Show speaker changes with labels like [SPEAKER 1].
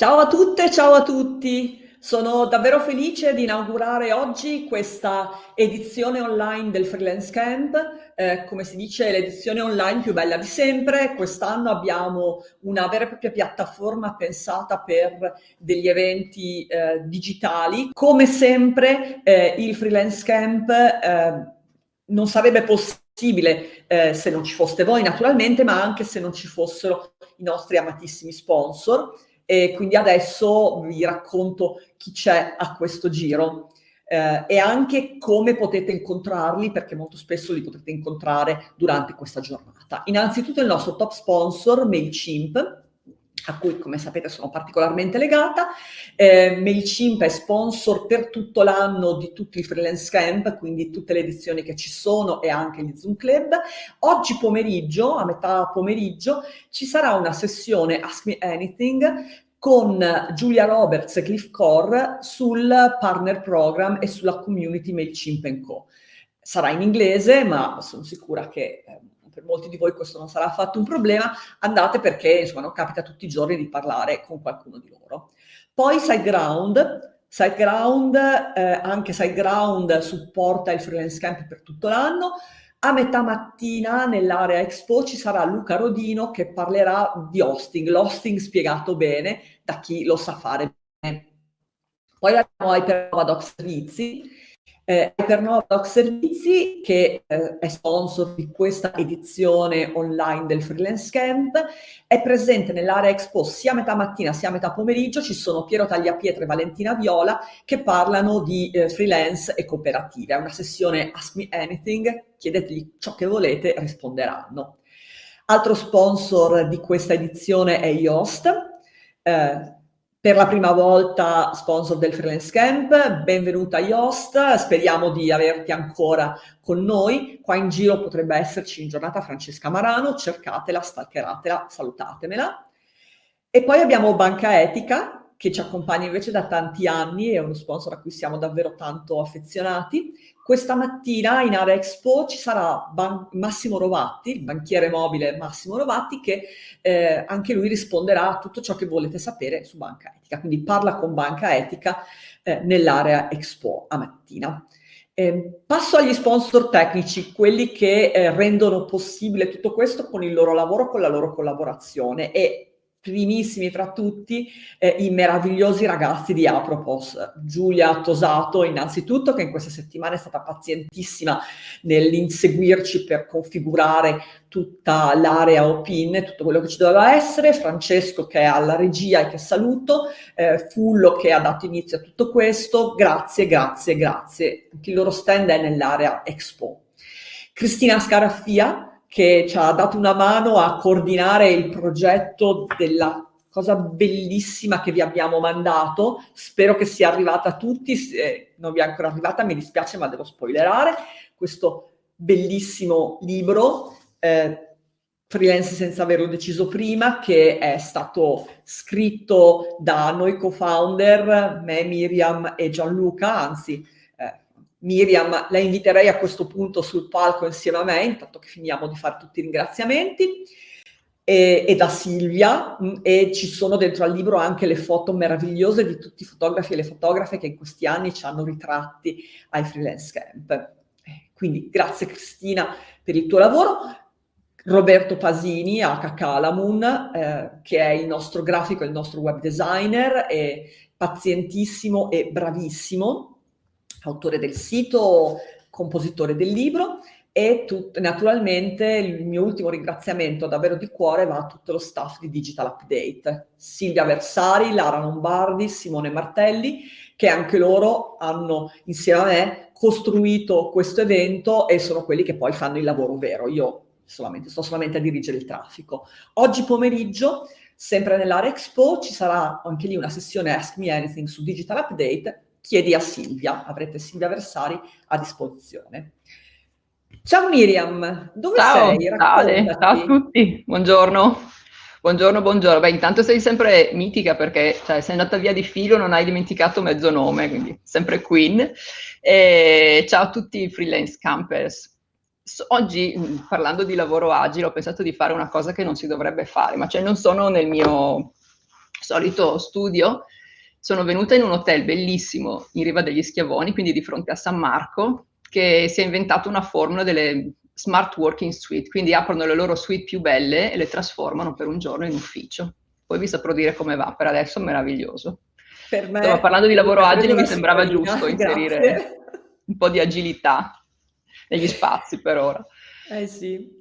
[SPEAKER 1] Ciao a tutte, ciao a tutti. Sono davvero felice di inaugurare oggi questa edizione online del Freelance Camp, eh, come si dice l'edizione online più bella di sempre. Quest'anno abbiamo una vera e propria piattaforma pensata per degli eventi eh, digitali. Come sempre eh, il Freelance Camp eh, non sarebbe possibile eh, se non ci foste voi naturalmente, ma anche se non ci fossero i nostri amatissimi sponsor e quindi adesso vi racconto chi c'è a questo giro eh, e anche come potete incontrarli perché molto spesso li potrete incontrare durante questa giornata. Innanzitutto il nostro top sponsor MailChimp a cui come sapete sono particolarmente legata. Eh, MailChimp è sponsor per tutto l'anno di tutti i freelance camp, quindi tutte le edizioni che ci sono e anche gli Zoom Club. Oggi pomeriggio, a metà pomeriggio, ci sarà una sessione Ask Me Anything con Giulia Roberts e Cliff Core sul partner program e sulla community MailChimp Co. Sarà in inglese, ma sono sicura che eh, per molti di voi questo non sarà affatto un problema, andate perché insomma non capita tutti i giorni di parlare con qualcuno di loro. Poi SiteGround, SiteGround, eh, anche SiteGround supporta il freelance camp per tutto l'anno, a metà mattina nell'area Expo ci sarà Luca Rodino che parlerà di hosting, l'hosting spiegato bene da chi lo sa fare bene. Poi abbiamo Hypernova Doc Servizi, eh, Hypernova Doc Servizi che eh, è sponsor di questa edizione online del Freelance Camp, è presente nell'area Expo sia a metà mattina sia a metà pomeriggio, ci sono Piero Tagliapietra e Valentina Viola che parlano di eh, freelance e cooperative. È una sessione Ask Me Anything, chiedetegli ciò che volete, risponderanno. Altro sponsor di questa edizione è Yoast, eh, per la prima volta sponsor del Freelance Camp, benvenuta Yoast, speriamo di averti ancora con noi, qua in giro potrebbe esserci in giornata Francesca Marano, cercatela, stalkeratela, salutatemela. E poi abbiamo Banca Etica, che ci accompagna invece da tanti anni, è uno sponsor a cui siamo davvero tanto affezionati. Questa mattina in Area Expo ci sarà Ban Massimo Rovatti, il banchiere mobile Massimo Rovatti, che eh, anche lui risponderà a tutto ciò che volete sapere su Banca Etica. Quindi parla con Banca Etica eh, nell'Area Expo a mattina. Eh, passo agli sponsor tecnici, quelli che eh, rendono possibile tutto questo con il loro lavoro, con la loro collaborazione e primissimi fra tutti eh, i meravigliosi ragazzi di Apropos. Giulia Tosato innanzitutto che in questa settimana è stata pazientissima nell'inseguirci per configurare tutta l'area OPIN, tutto quello che ci doveva essere, Francesco che è alla regia e che saluto, eh, Fullo che ha dato inizio a tutto questo, grazie, grazie, grazie. Anche il loro stand è nell'area Expo. Cristina Scaraffia, che ci ha dato una mano a coordinare il progetto della cosa bellissima che vi abbiamo mandato. Spero che sia arrivata a tutti. Se non vi è ancora arrivata, mi dispiace, ma devo spoilerare. Questo bellissimo libro, eh, Freelance senza averlo deciso prima, che è stato scritto da noi co-founder, me, Miriam e Gianluca, anzi Miriam, la inviterei a questo punto sul palco insieme a me, intanto che finiamo di fare tutti i ringraziamenti, e, e, da Silvia, mm, e ci sono dentro al libro anche le foto meravigliose di tutti i fotografi e le fotografe che in questi anni ci hanno ritratti ai freelance camp. Eh, quindi grazie Cristina per il tuo lavoro. Roberto Pasini a Cacalamun, eh, che è il nostro grafico, il nostro web designer, è pazientissimo e bravissimo autore del sito, compositore del libro e naturalmente il mio ultimo ringraziamento davvero di cuore va a tutto lo staff di Digital Update, Silvia Versari, Lara Lombardi, Simone Martelli, che anche loro hanno insieme a me costruito questo evento e sono quelli che poi fanno il lavoro vero. Io solamente, sto solamente a dirigere il traffico. Oggi pomeriggio, sempre nell'area Expo, ci sarà anche lì una sessione Ask Me Anything su Digital Update chiedi a Silvia, avrete Silvia Versari a disposizione. Ciao Miriam, dove
[SPEAKER 2] ciao,
[SPEAKER 1] sei?
[SPEAKER 2] Ciao, ciao a tutti, buongiorno. Buongiorno, buongiorno. Beh, intanto sei sempre mitica perché cioè, sei andata via di filo, non hai dimenticato mezzo nome, quindi sempre Queen. E ciao a tutti i freelance campers. Oggi, parlando di lavoro agile, ho pensato di fare una cosa che non si dovrebbe fare, ma cioè non sono nel mio solito studio, sono venuta in un hotel bellissimo in riva degli Schiavoni, quindi di fronte a San Marco, che si è inventato una formula delle smart working suite, quindi aprono le loro suite più belle e le trasformano per un giorno in ufficio. Poi vi saprò dire come va, per adesso è meraviglioso. Per me, Insomma, parlando di lavoro agile mi sembrava giusto inserire grazie. un po' di agilità negli spazi per ora.
[SPEAKER 1] Eh sì.